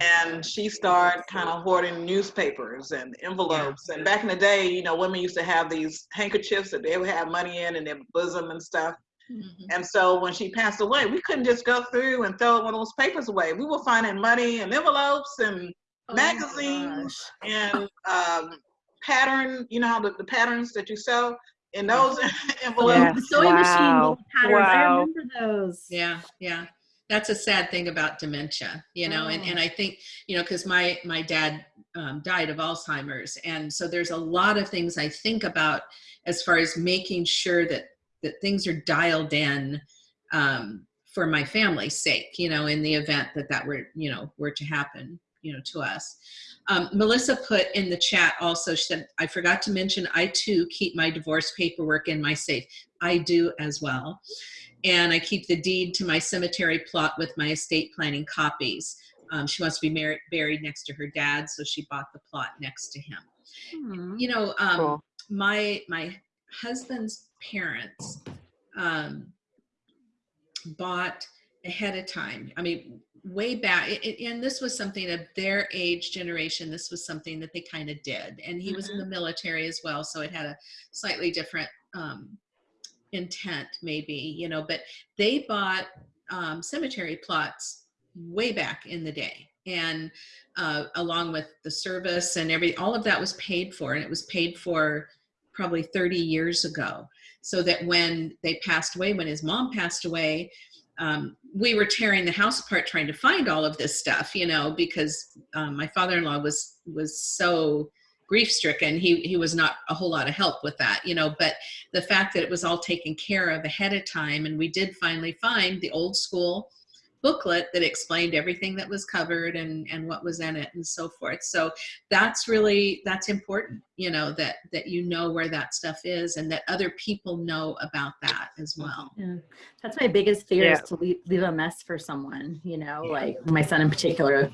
And she started kind of hoarding newspapers and envelopes. And back in the day, you know, women used to have these handkerchiefs that they would have money in in their bosom and stuff. Mhm. And so when she passed away, we couldn't just go through and throw one of those papers away. We were finding money and envelopes and Oh magazines and um, pattern, you know, how the, the patterns that you sew in those envelopes. Yeah. The sewing machine Wow. little patterns. I remember those. Yeah, yeah. That's a sad thing about dementia, you know, and, Oh. and I think, you know, because my my dad um, died of Alzheimer's, and so there's a lot of things I think about as far as making sure that that things are dialed in um, for my family's sake, you know, in the event that that were, you know, were to happen, you know, to us. Um, Melissa put in the chat also, she said, I forgot to mention, I too keep my divorce paperwork in my safe. I do as well and I keep the deed to my cemetery plot with my estate planning copies. Um, she wants to be mar- buried next to her dad, so she bought the plot next to him. Hmm. You know, um, Cool. my my husband's parents um, bought ahead of time. I mean, way back, it, it- and this was something of their age generation. This was something that they kind of did, and he was in the military as well, so it had a slightly different um, intent, maybe. You know, but they bought um, cemetery plots way back in the day, and uh, along with the service and every, all of that was paid for, and it was paid for probably 30 years ago. So that when they passed away, when his mom passed away, um, we were tearing the house apart trying to find all of this stuff, you know, because um, my father-in-law was was so grief stricken. He he was not a whole lot of help with that, you know. But the fact that it was all taken care of ahead of time, and we did finally find the old school booklet that explained everything that was covered and and what was in it and so forth so that's really that's important you know that that you know where that stuff is and that other people know about that as well Yeah. That's my biggest fear Yeah. is to leave, leave a mess for someone, you know, Yeah. like my son in particular.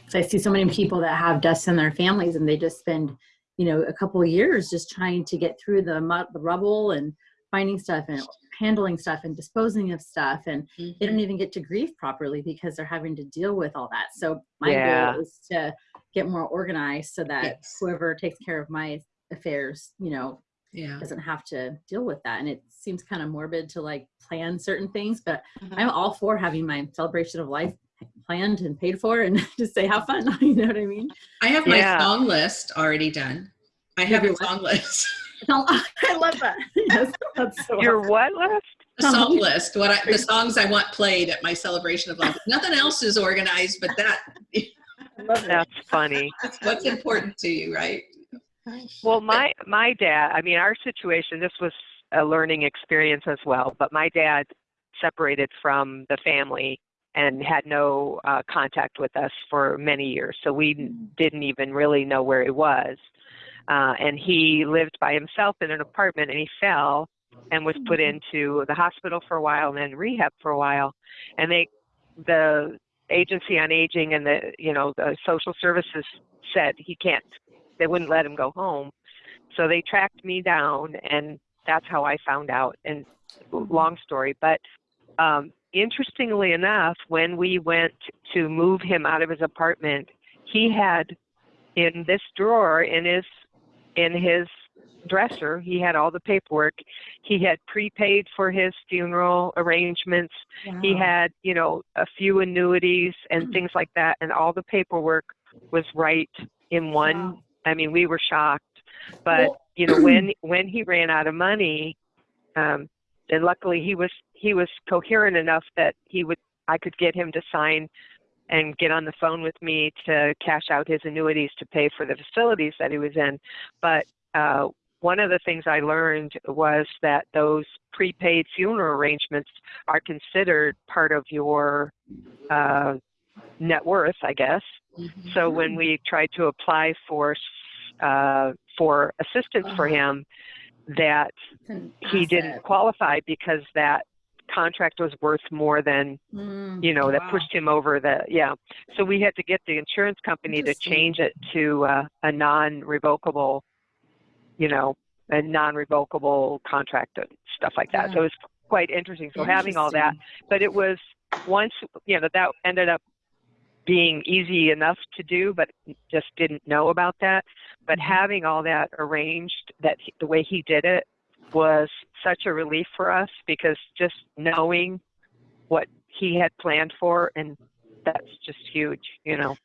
Because I see so many people that have deaths in their families and they just spend, you know, a couple of years just trying to get through the mud, the rubble and finding stuff and handling stuff and disposing of stuff. And they Mhm. don't even get to grieve properly because they're having to deal with all that. So my Yeah. goal is to get more organized so that Yes. whoever takes care of my affairs, you know, yeah doesn't have to deal with that. And it seems kind of morbid to like plan certain things, but Mhm. I'm all for having my celebration of life planned and paid for and just say have fun. you know what I mean? i have my Yeah. song list already done i have have a your what? song list No, I love that. yes, that's so Your awesome. what list? a song list what I, the songs i want played at my celebration of life nothing else is organized but that I love it. That's funny. what's important to you right Well, my my dad. I mean, our situation. This was a learning experience as well. But my dad separated from the family and had no uh, contact with us for many years. So we didn't even really know where he was. Uh, and he lived by himself in an apartment, and he fell and was put into the hospital for a while and then rehab for a while. And they, the agency on aging and the you know the social services said he can't they wouldn't let him go home. So they tracked me down and that's how i found out. And long story but um interestingly enough when we went to move him out of his apartment he had in this drawer in his in his dresser he had all the paperwork. He had prepaid for his funeral arrangements. He had you know a few annuities and things like that and all the paperwork was right in one. Wow. i mean we were shocked. But Well- you know when when he ran out of money um and luckily he was he was coherent enough that he would i could get him to sign and get on the phone with me to cash out his annuities to pay for the facilities that he was in but uh one of the things I learned was that those prepaid funeral arrangements are considered part of your uh, net worth, I guess. Mhm. So when we tried to apply for uh, for assistance for him, that he didn't qualify because that contract was worth more than Mm, you know that pushed him over the yeah. So we had to get the insurance company to change it to uh, a non-revocable, you know, a non-revocable contract and stuff like that. So it was quite interesting. So having all that, but it was once you know that ended up being easy enough to do, but just didn't know about that. But having all that arranged, that he- the way he did it, was such a relief for us because just knowing what he had planned for, and that's just huge, you know,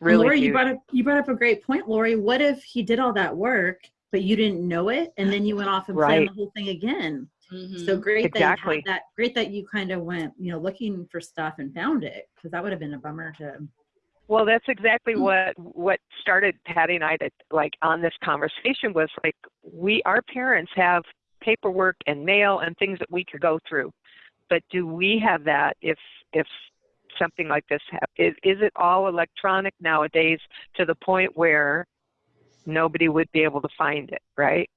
really Lori, you brought up you brought up a great point, Lori. What if he did all that work, but you didn't know it, and then you went off and planned the whole thing again? Mhm. So great Exactly. that you had that. Great that you kind of went, you know, looking for stuff and found it, because that would have been a bummer to. Well, that's exactly Mm. what what started Patty and I to like on this conversation was like we our parents have paperwork and mail and things that we could go through, but do we have that if if something like this hap- is is it all electronic nowadays to the point where nobody would be able to find it, right?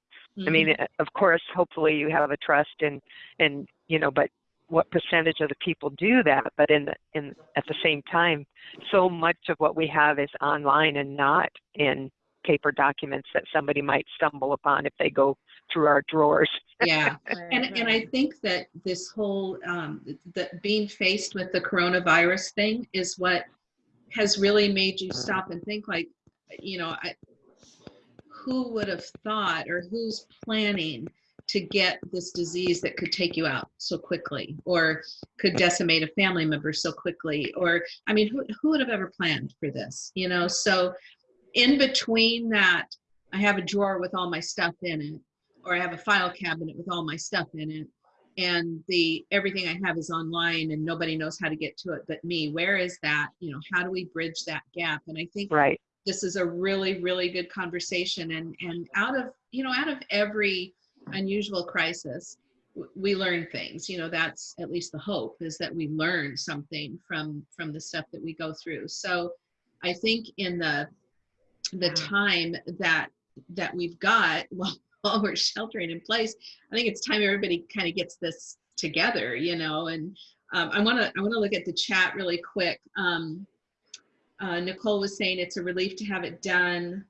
I Mm-hmm. mean, uh, of course, hopefully you have a trust and and you know, but what percentage of the people do that? But in the in at the same time, so much of what we have is online and not in paper documents that somebody might stumble upon if they go through our drawers. yeah. And, and I think that this whole, um, that being faced with the coronavirus thing is what has really made you stop and think like, you know, I, who would have thought or who's planning to get this disease that could take you out so quickly or could decimate a family member so quickly or i mean who, who would have ever planned for this you know so in between that i have a drawer with all my stuff in it or I have a file cabinet with all my stuff in it and the everything I have is online and nobody knows how to get to it but me. Where is that? You know, how do we bridge that gap? And I think Right. this is a really, really good conversation and and out of you know, out of every unusual crisis, we learn things. You know, that's at least the hope is that we learn something from from the stuff that we go through. So I think in the the time that that we've got while, while we're sheltering in place i think it's time everybody kind of gets this together you know and um, i want to i want to look at the chat really quick. Um, uh, nicole was saying it's a relief to have it done.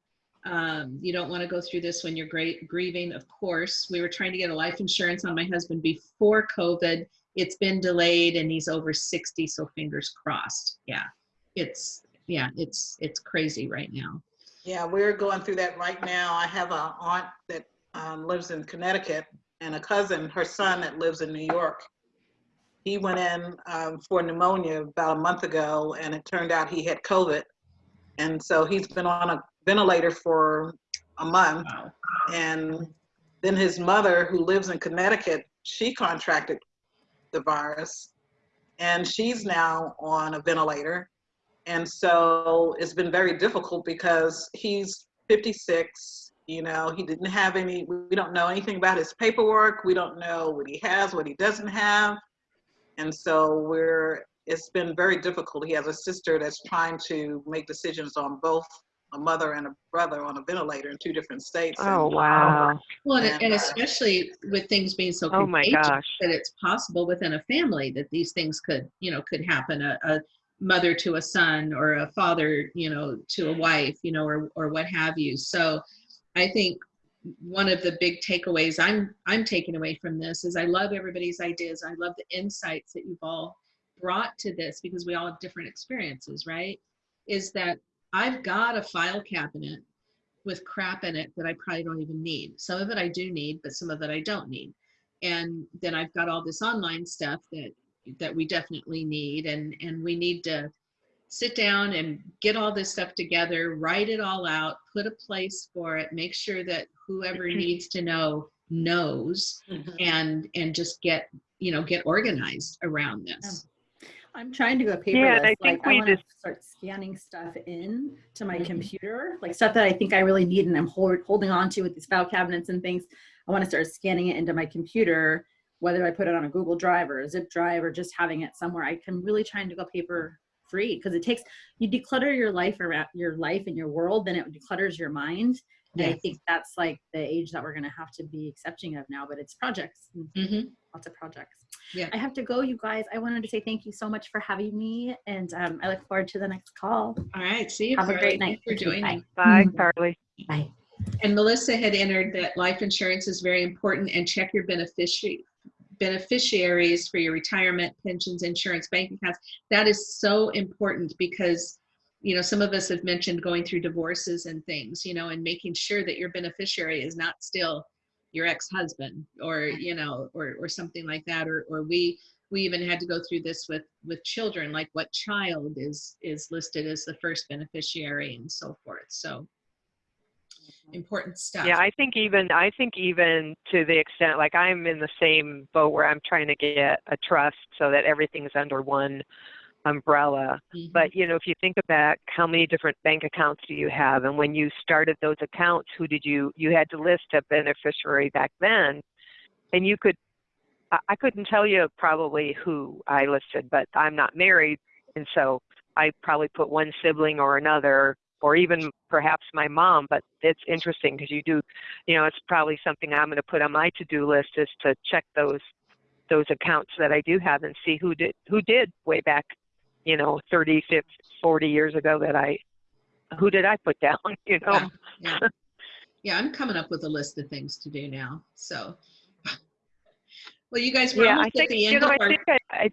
Um, you don't want to go through this when you're great grieving of course. We were trying to get a life insurance on my husband before covid. It's been delayed and he's over 60 so fingers crossed. Yeah it's yeah it's it's crazy right now. Yeah, we're going through that right now. I have a aunt that um, lives in Connecticut and a cousin, her son that lives in New York. He went in um, for pneumonia about a month ago, and it turned out he had COVID. And so he's been on a ventilator for a month. And then his mother, who lives in Connecticut, she contracted the virus, and she's now on a ventilator. And so it's been very difficult because he's 56. You know, he didn't have any, we don't know anything about his paperwork. We don't know what he has, what he doesn't have. And so we're, it's been very difficult. He has a sister that's trying to make decisions on both a mother and a brother on a ventilator in two different states. Oh And, wow. Well, and, And, and uh, especially with things being so Oh my contagious gosh. that it's possible within a family that these things could, you know, could happen. A, a mother to a son, or a father, you know, to a wife, you know, or or what have you. So, I think one of the big takeaways I'm I'm taking away from this is I love everybody's ideas. I love the insights that you've all brought to this because we all have different experiences, right? Is that I've got a file cabinet with crap in it that I probably don't even need. Some of it I do need, but some of it I don't need. And then I've got all this online stuff that that we definitely need and and we need to sit down and get all this stuff together, write it all out, put a place for it, make sure that whoever needs to know knows Mhm. and and just get, you know, get organized around this. I'm trying to go paperless. Yeah, I like, think I we want to just- start scanning stuff in to my Mhm. computer, like stuff that I think I really need and I'm hold, holding on to with these file cabinets and things. I want to start scanning it into my computer, whether I put it on a Google Drive or a zip drive or just having it somewhere. I can really trying to go paper free because it takes you declutter your life around your life and your world, then it declutters your mind. And I think that's like the age that we're going to have to be accepting of now. But it's projects, and hmm lots of projects. Yeah. I have to go, you guys. I wanted to say thank you so much for having me, and um, I look forward to the next call. All right. See you. Have a great night. Thanks for Thank you. joining. Bye. Bye, Mhm. Carly. Bye. And Melissa had entered that life insurance is very important and check your beneficiary beneficiaries for your retirement, pensions, insurance, bank accounts. That is so important because, you know, some of us have mentioned going through divorces and things, you know, and making sure that your beneficiary is not still your ex-husband or, you know, or, or something like that. Or, or we, we even had to go through this with, with children, like what child is, is listed as the first beneficiary and so forth. So important stuff. Yeah, I think even I think even to the extent like I'm in the same boat where I'm trying to get a trust so that everything's under one umbrella. Mhm. But you know, if you think about how many different bank accounts do you have, and when you started those accounts, who did you you had to list a beneficiary back then, and you could I- I couldn't tell you probably who I listed, but I'm not married, and so I probably put one sibling or another, or even perhaps my mom. But it's interesting because you do, you know, it's probably something I'm going to put on my to-do list is to check those those accounts that I do have and see who did who did way back, you know, 30, 50, 40 years ago that I who did I put down, you know. Yeah, yeah. Yeah, I'm coming up with a list of things to do now. So, well, you guys were Yeah, I think at the you end know. of I our. think I, I,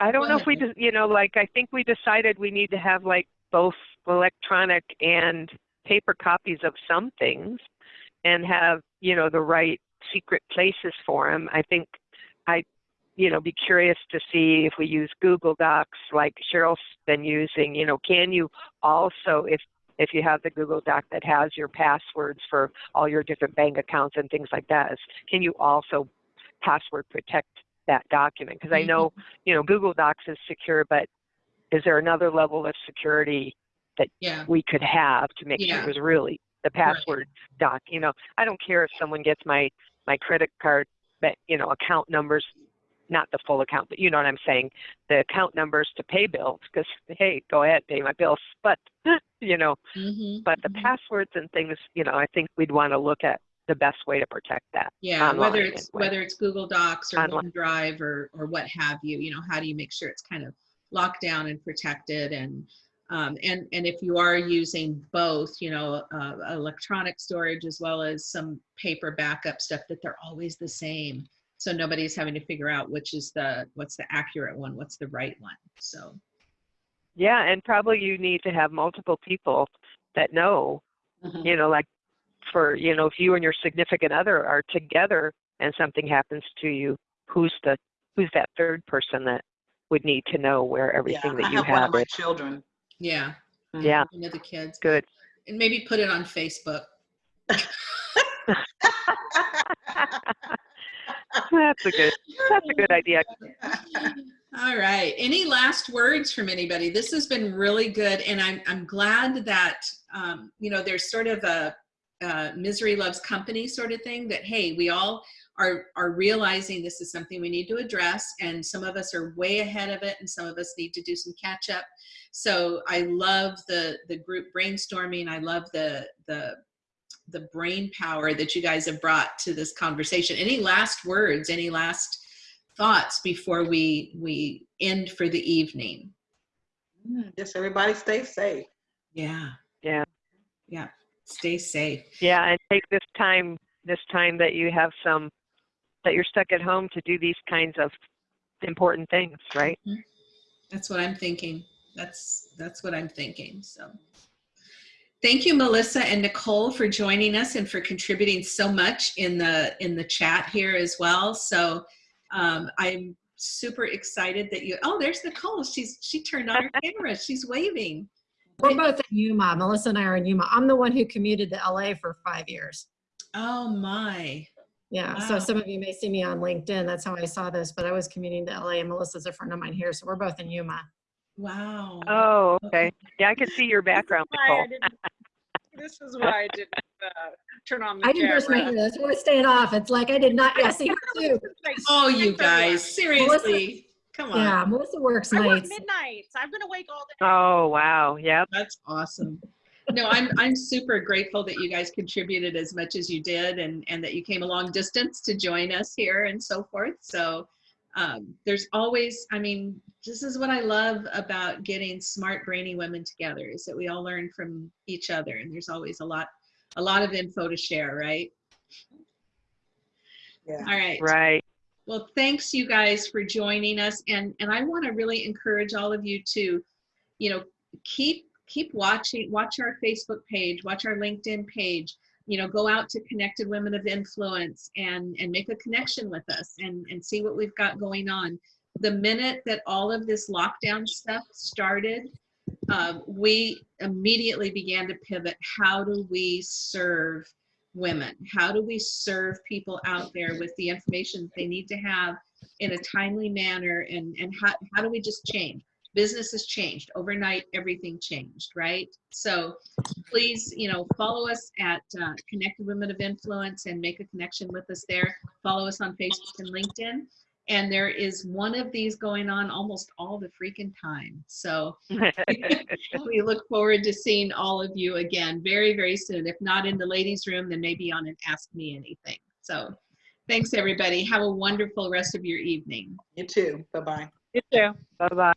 I don't Go know if we, ahead. you know, like I think we decided we need to have like both electronic and paper copies of some things, and have you know the right secret places for them. I think I, you know, be curious to see if we use Google Docs like Cheryl's been using. You know, can you also if if you have the Google Doc that has your passwords for all your different bank accounts and things like that, is can you also password protect that document? Because I Mhm. know, you know, Google Docs is secure, but is there another level of security That yeah, we could have to make sure it was really the password doc? You know, I don't care if someone gets my my credit card, but you know, account numbers, not the full account, but you know what I'm saying, the account numbers to pay bills. Because hey, go ahead, pay my bills. But you know, mhm, but the mhm. passwords and things, you know, I think we'd want to look at the best way to protect that. Yeah, whether it's whether it's Google Docs or Online. OneDrive or or what have you, you know, how do you make sure it's kind of locked down and protected and um, and and if you are using both, you know, uh, electronic storage as well as some paper backup stuff, that they're always the same, so nobody's having to figure out which is the what's the accurate one, what's the right one. So Yeah, and probably you need to have multiple people that know, Mhm. you know, like for, you know, if you and your significant other are together and something happens to you, who's the who's that third person that would need to know where everything yeah, that I you have one of have my children. Yeah, Yeah, one of the kids, good. and maybe put it on Facebook. That's a good that's a good idea. All right. Any last words from anybody? This has been really good, and I'm I'm glad that um, you know there's sort of a, uh misery loves company sort of thing. That hey, we all are are realizing this is something we need to address, and some of us are way ahead of it, and some of us need to do some catch up. So I love the the group brainstorming. I love the the the brain power that you guys have brought to this conversation. Any last words? Any last thoughts before we we end for the evening? Mm, just everybody stay safe. Yeah. Yeah. Yeah. Stay safe. Yeah, and take this time this time that you have some that you're stuck at home to do these kinds of important things, right? That's what I'm thinking. That's that's what I'm thinking. So thank you Melissa and Nicole for joining us and for contributing so much in the in the chat here as well. So um, I'm super excited that you oh there's Nicole. She's she turned on her camera. She's waving. We're both in Yuma. Melissa and I are in Yuma. I'm the one who commuted to LA for five years. Oh my. Yeah. Wow. So some of you may see me on LinkedIn. That's how I saw this, but I was commuting to LA and Melissa's a friend of mine here. So we're both in Yuma. Wow. Oh, okay. Yeah, I can see your background, This is why I Nicole. didn't- This is why I didn't uh, turn on the I didn't brush my hair. camera. That's why I stayed off. It's like I did not. Yeah, see her too. Oh, you guys, seriously. Come on. Yeah, Melissa works I work nights. midnights. I'm gonna wake all day. Oh, wow. Yep. That's awesome. No, I'm I'm super grateful that you guys contributed as much as you did and and that you came a long distance to join us here and so forth. So um, there's always, I mean, this is what I love about getting smart, brainy women together is that we all learn from each other and there's always a lot a lot of info to share, right? Yeah. All right. Right. Well, thanks you guys for joining us. And, and I want to really encourage all of you to, you know, keep, keep watching, watch our Facebook page, watch our LinkedIn page, you know, go out to Connected Women of Influence and, and make a connection with us and, and see what we've got going on. The minute that all of this lockdown stuff started, um, we immediately began to pivot. How do we serve women? How do we serve people out there with the information that they need to have in a timely manner? And, and how, how do we just change? Business has changed. Overnight, everything changed, right? So please, you know, follow us at uh, Connected Women of Influence and make a connection with us there. Follow us on Facebook and LinkedIn. And there is one of these going on almost all the freaking time. So we look forward to seeing all of you again very, very soon. If not in the ladies' room, then maybe on an Ask Me Anything. So thanks, everybody. Have a wonderful rest of your evening. You too. Bye-bye. You too. Bye-bye.